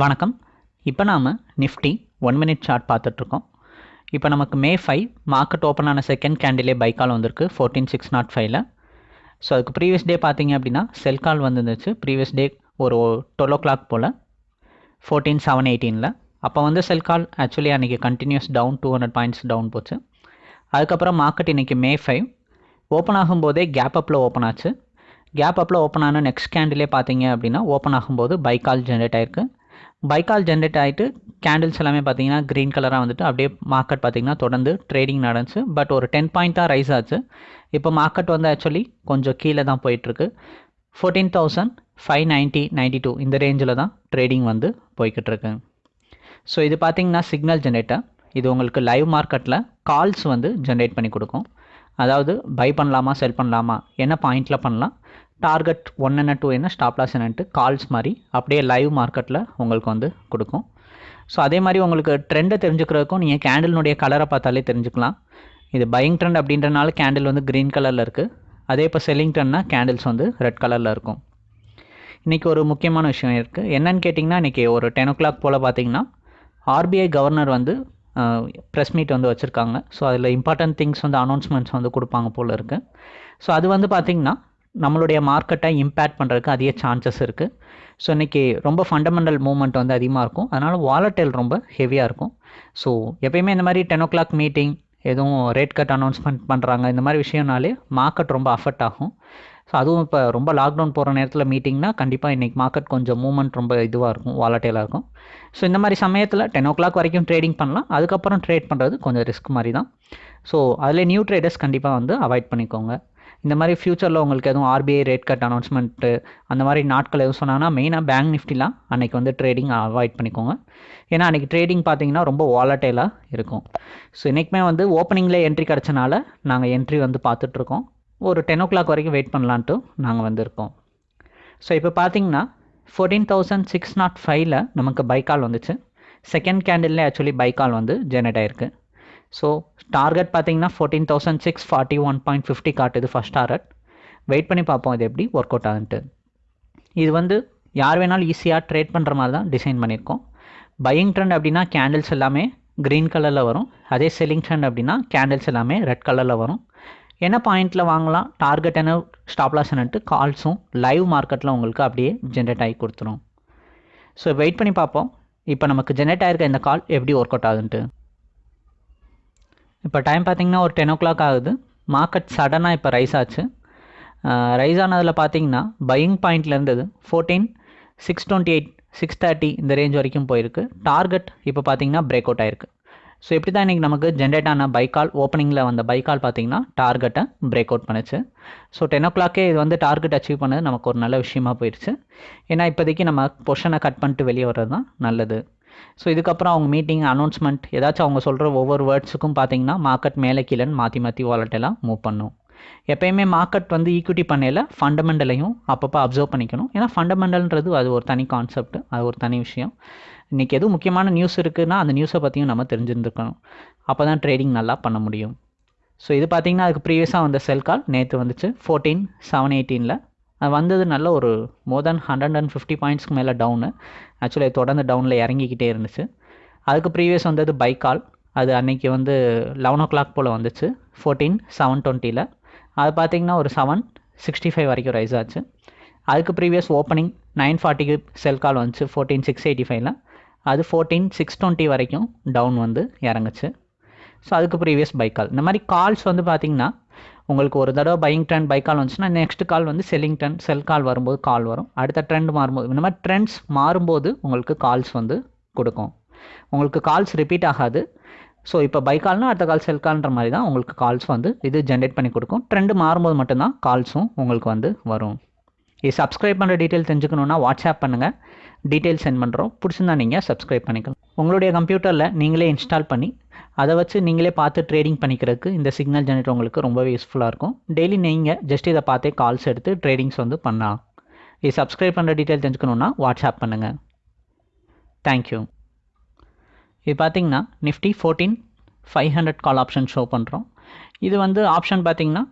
வணக்கம். இப்போ நாம் நிஃப்டி ஒன் மினிட் சார்ட் பார்த்துட்ருக்கோம். இப்போ நமக்கு மே ஃபைவ் மார்க்கெட் ஓப்பன் ஆன செகண்ட் கேண்டிலே பை கால் வந்திருக்கு ஃபோர்டீன் சிக்ஸ் நாட் ஃபைவ்ல ஸோ அதுக்கு ப்ரீவியஸ் டே பார்த்தீங்க அப்படின்னா செல் கால் வந்துருந்துச்சு. ப்ரீவியஸ் டே ஒரு டுவெல் ஓ கிளாக் போல் ஃபோர்டீன் செவன் எயிட்டீனில் அப்போ வந்து செல் கால் ஆக்சுவலி அன்றைக்கி continuous down two hundred points down போச்சு. அதுக்கப்புறம் மார்க்கெட் இன்றைக்கி மே ஃபைவ் ஓப்பன் ஆகும்போதே கேப் அப்பில் ஓப்பன் ஆச்சு. கேப் அப்பில் ஓப்பன் ஆன நெக்ஸ்ட் கேண்டிலே பார்த்தீங்க அப்படின்னா ஓப்பன் ஆகும்போது பை கால் ஜென்ரேட் ஆயிருக்கு. பை கால் ஜென்ரேட் ஆகிட்டு கேண்டில்ஸ் எல்லாமே பார்த்தீங்கன்னா க்ரீன் கலராக வந்துட்டு அப்படியே மார்க்கெட் பார்த்தீங்கன்னா தொடர்ந்து ட்ரேடிங் நடந்துச்சு. பட் ஒரு டென் பாயிண்ட் தான் ரைஸ் ஆச்சு. இப்போ மார்க்கெட் வந்து ஆக்சுவலி கொஞ்சம் கீழே தான் போயிட்டுருக்கு. Fourteen thousand five ninety ninety two இந்த ரேஞ்சில் தான் ட்ரேடிங் வந்து போய்கிட்டு இருக்கு ஸோ இது பார்த்தீங்கன்னா சிக்னல் ஜென்ரேட்டர் இது உங்களுக்கு லைவ் மார்க்கெட்டில் கால்ஸ் வந்து ஜென்ரேட் பண்ணி கொடுக்கும். அதாவது பை பண்ணலாமா செல் பண்ணலாமா என்ன பாயிண்டில் பண்ணலாம் டார்கெட் ஒன் என்ன டூ என்ன ஸ்டாப்லாஸ் என்னன்ட்டு கால்ஸ் மாதிரி அப்படியே லைவ் மார்க்கெட்டில் உங்களுக்கு வந்து கொடுக்கும். ஸோ அதே மாதிரி உங்களுக்கு ட்ரெண்டை தெரிஞ்சுக்கிறதுக்கும் நீங்கள் கேண்டில்னுடைய கலரை பார்த்தாலே தெரிஞ்சுக்கலாம். இது பையிங் ட்ரெண்ட் அப்படின்றனால கேண்டில் வந்து க்ரீன் கலரில் இருக்குது அதே இப்போ செல்லிங் ட்ரெண்ட்னா கேண்டில்ஸ் வந்து ரெட் கலரில் இருக்கும். இன்றைக்கி ஒரு முக்கியமான விஷயம் இருக்குது என்னன்னு கேட்டிங்கன்னா இன்றைக்கி ஒரு டென் ஓ கிளாக் போல் பார்த்தீங்கன்னா ஆர்பிஐ கவர்னர் வந்து ப்ரெஸ் மீட் வந்து வச்சுருக்காங்க. ஸோ அதில் இம்பார்ட்டன்ட் திங்ஸ் வந்து அனௌன்ஸ்மெண்ட்ஸ் வந்து கொடுப்பாங்க போல் இருக்குது ஸோ அது வந்து பார்த்திங்கன்னா நம்மளுடைய மார்க்கெட்டை இம்பேக்ட் பண்ணுறதுக்கு அதிக சான்சஸ் இருக்குது ஸோ இன்றைக்கி ரொம்ப ஃபண்டமெண்டல் மூவ்மெண்ட் வந்து அதிகமாக இருக்கும். அதனால் வாலட்டைல் ரொம்ப ஹெவியாக இருக்கும். ஸோ எப்பயுமே இந்த மாதிரி டென் ஓ கிளாக் மீட்டிங் எதுவும் ரேட் கட் அனௌன்ஸ்மெண்ட் பண்ணுறாங்க இந்த மாதிரி விஷயம்னாலே மார்க்கெட் ரொம்ப அஃபெக்ட் ஆகும். ஸோ அதுவும் இப்போ ரொம்ப லாக்டவுன் போகிற நேரத்தில் மீட்டிங்னா கண்டிப்பாக இன்றைக்கி மார்க்கெட் கொஞ்சம் மூவ்மெண்ட் ரொம்ப இதுவாக இருக்கும் வாலட்டைலாக இருக்கும். ஸோ இந்த மாதிரி சமயத்தில் டென் ஓ கிளாக் வரைக்கும் ட்ரேடிங் பண்ணலாம். அதுக்கப்புறம் ட்ரேட் பண்ணுறது கொஞ்சம் ரிஸ்க் மாதிரி தான். ஸோ அதில் நியூ ட்ரேடர்ஸ் கண்டிப்பாக வந்து அவாய்ட் பண்ணிக்கோங்க. இந்த மாதிரி ஃப்யூச்சரில் உங்களுக்கு எதுவும் ஆர்பிஐ ரேட் கட் அனௌன்ஸ்மெண்ட்டு அந்த மாதிரி நாட்கள் எதுவும் சொன்னாங்கன்னா மெயினாக பேங்க் நிஃப்டிலாம் அன்றைக்கி வந்து ட்ரேடிங் அவாய்ட் பண்ணிக்கோங்க. ஏன்னா அன்றைக்கி ட்ரேடிங் பார்த்தீங்கன்னா ரொம்ப வாலட்டைலாக இருக்கும். ஸோ இன்றைக்குமே வந்து ஓப்பனிங்கில் என்ட்ரி கிடச்சனால நாங்கள் என்ட்ரி வந்து பார்த்துட்ருக்கோம். ஒரு டென் ஓ கிளாக் வரைக்கும் வெயிட் பண்ணலான்ட்டு நாங்கள் வந்திருக்கோம். ஸோ இப்போ பார்த்தீங்கன்னா ஃபோர்டீன் தௌசண்ட் சிக்ஸ் நாட் ஃபைவ்ல நமக்கு பைக்கால் வந்துச்சு. செகண்ட் கேண்டில்லே ஆக்சுவலி பைக்கால் வந்து ஜெனரேட் ஆயிருக்கு. ஸோ டார்கெட் பார்த்தீங்கன்னா fourteen thousand six forty one point fifty காட்டுது ஃபஸ்ட் டார்கெட் வெயிட் பண்ணி பார்ப்போம் இது எப்படி ஒர்க் அவுட் ஆகுன்ட்டு. இது வந்து யார் வேணாலும் ஈஸியாக ட்ரேட் பண்ணுற மாதிரி தான் டிசைன் பண்ணியிருக்கோம். பையிங் ட்ரெண்ட் அப்படின்னா கேண்டில்ஸ் எல்லாமே க்ரீன் கலரில் வரும். அதே செல்லிங் ட்ரெண்ட் அப்படின்னா கேண்டில்ஸ் எல்லாமே ரெட் கலரில் வரும். என்ன பாயிண்டில் வாங்கலாம்? டார்கெட் என்ன? ஸ்டாப்லாஸ் கால்ஸும் லைவ் மார்க்கெட்டில் உங்களுக்கு அப்படியே ஜென்ரேட் ஆகி கொடுத்துரும். ஸோ வெயிட் பண்ணி பார்ப்போம். இப்போ நமக்கு ஜென்ரேட் ஆகிருக்க இந்த கால் எப்படி ஒர்க் அவுட் ஆகுதுன்ட்டு இப்போ டைம் பார்த்திங்கன்னா ஒரு டென் ஓ கிளாக் ஆகுது மார்க்கெட் சடனாக இப்போ ரைஸ் ஆச்சு. ரைஸ் ஆனதில் பார்த்தீங்கன்னா பையிங் பாயிண்டில் இருந்தது fourteen six twenty eight six thirty இந்த ரேஞ்ச் வரைக்கும் போயிருக்கு. டார்கெட் இப்போ பார்த்தீங்கன்னா பிரேக் அவுட் ஆயிருக்கு. ஸோ இப்படி தான் இன்றைக்கி நமக்கு ஜென்ரேட் ஆன பைக்கால் ஓப்பனிங்கில் வந்த பைக்கால் பார்த்தீங்கன்னா டார்கெட்டை பிரேக் அவுட் பண்ணுச்சு. ஸோ டென் ஓ கிளாக்கே இது வந்து டார்கெட் அச்சீவ் பண்ணது நமக்கு ஒரு நல்ல விஷயமா போயிடுச்சு. ஏன்னா இப்போதைக்கு நம்ம பொஷனை கட் பண்ணிட்டு வெளியே வர்றது தான் நல்லது. ஸோ இதுக்கப்புறம் அவங்க மீட்டிங் அனௌன்ஸ்மெண்ட் ஏதாச்சும் அவங்க சொல்கிற ஒவ்வொரு வேர்ட்ஸுக்கும் பார்த்தீங்கன்னா மார்க்கெட் மேலே கீழேன்னு மாற்றி மாற்றி வாலட்டெல்லாம் மூவ் பண்ணும். எப்பயுமே மார்க்கெட் வந்து ஈக்விட்டி பண்ணையில் ஃபண்டமெண்டலையும் அப்பப்போ அப்சர்வ் பண்ணிக்கணும். ஏன்னா ஃபண்டமெண்டல்ன்றது அது ஒரு தனி கான்செப்ட் அது ஒரு தனி விஷயம். இன்றைக்கி எதுவும் முக்கியமான நியூஸ் இருக்குதுன்னா அந்த நியூஸை பற்றியும் நம்ம தெரிஞ்சிருந்துருக்கணும். அப்போ தான் ட்ரேடிங் நல்லா பண்ண முடியும். ஸோ இது பார்த்திங்கன்னா அதுக்கு ப்ரீவியஸாக வந்த செல் கால் நேற்று வந்துச்சு. ஃபோர்டீன் செவன் எயிட்டீனில் அது வந்தது நல்ல ஒரு more then hundred and fifty பாயிண்ட்ஸ்க்கு மேலே டவுனு ஆக்சுவலி தொடர்ந்து டவுனில் இறங்கிக்கிட்டே இருந்துச்சு. அதுக்கு ப்ரீவியஸ் வந்தது பை கால் அது அன்றைக்கி வந்து லெவன் ஓ கிளாக் போல் வந்துச்சு. ஃபோர்டீன் செவன் டுவெண்ட்டியில் அது பார்த்திங்கன்னா ஒரு செவன் சிக்ஸ்டி ஃபைவ் வரைக்கும் ரைஸ் ஆச்சு. அதுக்கு ப்ரீவியஸ் ஓப்பனிங் நைன் ஃபார்ட்டிக்கு செல் கால் வந்துச்சு. ஃபோர்டீன் சிக்ஸ் எயிட்டி ஃபைவ்ல அது ஃபோர்டீன் சிக்ஸ் டுவெண்ட்டி வரைக்கும் டவுன் வந்து இறங்குச்சு. ஸோ அதுக்கு ப்ரீவியஸ் பை கால் இந்த மாதிரி கால்ஸ் வந்து பார்த்திங்கன்னா உங்களுக்கு ஒரு தடவை பையிங் ட்ரெண்ட் பை கால் வந்துச்சுன்னா நெக்ஸ்ட் கால் வந்து செல்லிங் ட்ரெண்ட் செல் கால் வரும்போது கால் வரும். அடுத்த ட்ரெண்ட் மாறும்போது இந்த மாதிரி ட்ரெண்ட்ஸ் மாறும்போது உங்களுக்கு கால்ஸ் வந்து கொடுக்கும். உங்களுக்கு கால்ஸ் ரிப்பீட் ஆகாது. ஸோ இப்போ பை கால்னால் அடுத்த கால் செல் கால்ன்ற மாதிரி தான் உங்களுக்கு கால்ஸ் வந்து இது ஜென்ரேட் பண்ணி கொடுக்கும். ட்ரெண்டு மாறும்போது மட்டும்தான் கால்ஸும் உங்களுக்கு வந்து வரும். இது சப்ஸ்கிரைப் பண்ணுற டீட்டெயில் தெரிஞ்சுக்கணுன்னா வாட்ஸ்அப் பண்ணுங்கள் டீட்டெயில் சென்ட் பண்ணுறோம் பிடிச்சிருந்தா நீங்கள் சப்ஸ்கிரைப் பண்ணிக்கலாம். உங்களுடைய கம்ப்யூட்டரில் நீங்களே இன்ஸ்டால் பண்ணி அதை வச்சு நீங்களே பார்த்து ட்ரேடிங் பண்ணிக்கிறதுக்கு இந்த சிக்னல் ஜெனரேட்டர் உங்களுக்கு ரொம்பவே யூஸ்ஃபுல்லாக இருக்கும். டெய்லி நீங்கள் ஜஸ்ட் இதை பார்த்தே கால்ஸ் எடுத்து ட்ரேடிங்ஸ் வந்து பண்ணலாம். இது சப்ஸ்கிரைப் பண்ணுற டீட்டெயில் தெரிஞ்சுக்கணுன்னா வாட்ஸ்அப் பண்ணுங்கள் தேங்க்யூ இது பார்த்திங்கன்னா Nifty fourteen five hundred call option show பண்ணுறோம் இது வந்து ஆப்ஷன் பார்த்திங்கன்னா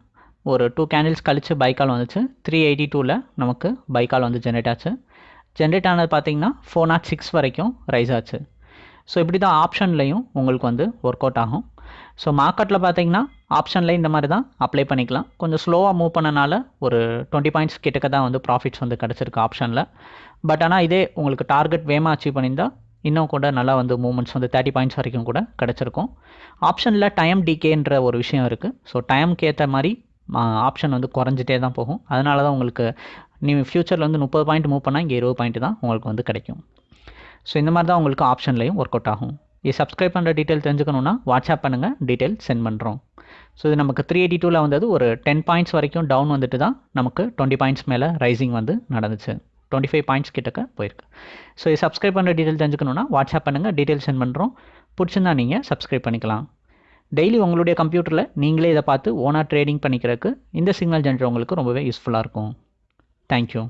ஒரு டூ கேண்டில்ஸ் கழித்து பைக்கால் வந்துச்சு. த்ரீ எயிட்டி டூவில் நமக்கு பைக்கால் வந்து ஜென்ரேட் ஆச்சு. ஜென்ரேட் ஆனது பார்த்தீங்கன்னா ஃபோர் நாட் சிக்ஸ் வரைக்கும் ரைஸ் ஆச்சு. ஸோ இப்படி தான் ஆப்ஷன்லையும் உங்களுக்கு வந்து ஒர்க் அவுட் ஆகும். ஸோ மார்க்கெட்டில் பார்த்தீங்கன்னா ஆப்ஷனில் இந்த மாதிரி தான் அப்ளை பண்ணிக்கலாம். கொஞ்சம் ஸ்லோவாக மூவ் பண்ணனால ஒரு டுவெண்ட்டி பாயிண்ட்ஸ் கிட்டக்க தான் வந்து ப்ராஃபிட்ஸ் வந்து கிடச்சிருக்கு ஆப்ஷனில் பட் ஆனால் இதே உங்களுக்கு டார்கெட் வேகமாக அச்சீவ் பண்ணியிருந்தால் இன்னும் கூட நல்லா வந்து மூமெண்ட்ஸ் வந்து தேர்ட்டி பாயிண்ட்ஸ் வரைக்கும் கூட கிடச்சிருக்கும். ஆப்ஷனில் டைம் டிகேன்ற ஒரு விஷயம் இருக்குது ஸோ டைமுக்கு ஏற்ற மாதிரி ஆப்ஷன் வந்து குறைஞ்சிட்டே தான் போகும். அதனால தான் உங்களுக்கு நீ ஃப்யூச்சரில் வந்து முப்பது பாயிண்ட் மூவ் பண்ணால் இங்கே இருபது பாயிண்ட் தான் உங்களுக்கு வந்து கிடைக்கும். ஸோ இந்த மாதிரி தான் உங்களுக்கு ஆப்ஷன்லையும் ஒர்க் அவுட் ஆகும். இது சப்ஸ்கிரைப் பண்ணுற டீட்டெயில் தெரிஞ்சுக்கணுன்னா வாட்ஸ்அப் பண்ணுங்கள் டீட்டெயில் சென்ட் பண்ணுறோம் ஸோ இது நமக்கு த்ரீ எயிட்டி டூவில் வந்தது ஒரு டென் பாயிண்ட்ஸ் வரைக்கும் டவுன் வந்துட்டு தான் நமக்கு டுவெண்ட்டி பாயிண்ட்ஸ் மேலே ரைசிங் வந்து நடந்துச்சு. டுவெண்ட்டி ஃபைவ் பாயிண்ட்ஸ் கிட்டக்க போயிருக்கு. ஸோ இது சப்ஸ்கிரைப் பண்ணுற டீட்டெயில் தெரிஞ்சுக்கணுன்னா வாட்ஸ்அப் பண்ணுங்கள் டீட்டெயில் சென்ட் பண்ணுறோம் பிடிச்சிருந்தா நீங்கள் சப்ஸ்கிரைப் பண்ணிக்கலாம். டெய்லி உங்களுடைய கம்ப்யூட்டரில் நீங்களே இதை பார்த்து ஓனாக ட்ரேடிங் பண்ணிக்கிறதுக்கு இந்த சிக்னல் ஜென்ரேட்டர் உங்களுக்கு ரொம்பவே யூஸ்ஃபுல்லாக இருக்கும். தேங்க்யூ